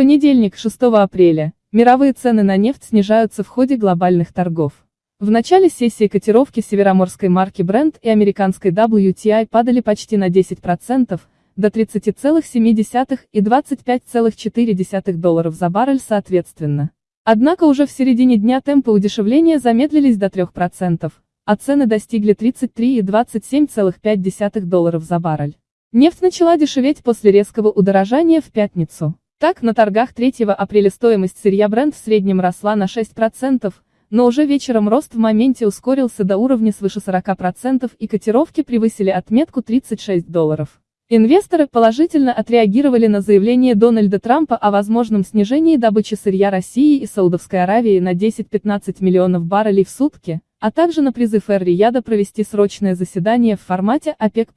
понедельник, 6 апреля, мировые цены на нефть снижаются в ходе глобальных торгов. В начале сессии котировки североморской марки Brent и американской WTI падали почти на 10%, до 30,7 и 25,4 долларов за баррель соответственно. Однако уже в середине дня темпы удешевления замедлились до 3%, а цены достигли 33 и 27,5 долларов за баррель. Нефть начала дешеветь после резкого удорожания в пятницу. Так, на торгах 3 апреля стоимость сырья Brent в среднем росла на 6%, но уже вечером рост в моменте ускорился до уровня свыше 40% и котировки превысили отметку 36 долларов. Инвесторы положительно отреагировали на заявление Дональда Трампа о возможном снижении добычи сырья России и Саудовской Аравии на 10-15 миллионов баррелей в сутки, а также на призыв Эр-Рияда провести срочное заседание в формате ОПЕК+.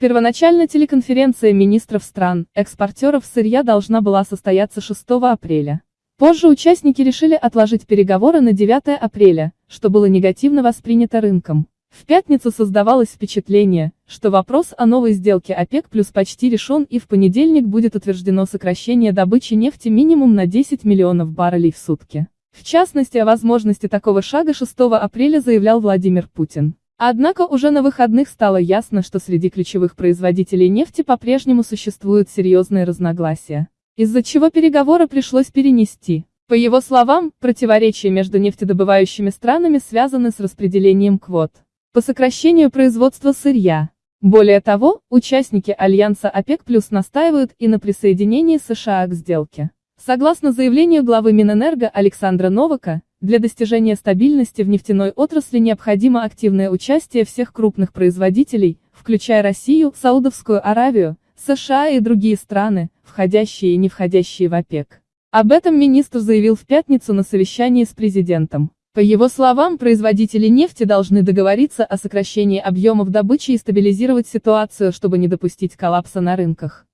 Первоначально телеконференция министров стран, экспортеров сырья должна была состояться 6 апреля. Позже участники решили отложить переговоры на 9 апреля, что было негативно воспринято рынком. В пятницу создавалось впечатление, что вопрос о новой сделке ОПЕК плюс почти решен и в понедельник будет утверждено сокращение добычи нефти минимум на 10 миллионов баррелей в сутки. В частности о возможности такого шага 6 апреля заявлял Владимир Путин. Однако уже на выходных стало ясно, что среди ключевых производителей нефти по-прежнему существуют серьезные разногласия, из-за чего переговоры пришлось перенести. По его словам, противоречия между нефтедобывающими странами связаны с распределением квот по сокращению производства сырья. Более того, участники альянса ОПЕК плюс настаивают и на присоединении США к сделке. Согласно заявлению главы Минэнерго Александра Новака, для достижения стабильности в нефтяной отрасли необходимо активное участие всех крупных производителей, включая Россию, Саудовскую Аравию, США и другие страны, входящие и не входящие в ОПЕК. Об этом министр заявил в пятницу на совещании с президентом. По его словам, производители нефти должны договориться о сокращении объемов добычи и стабилизировать ситуацию, чтобы не допустить коллапса на рынках.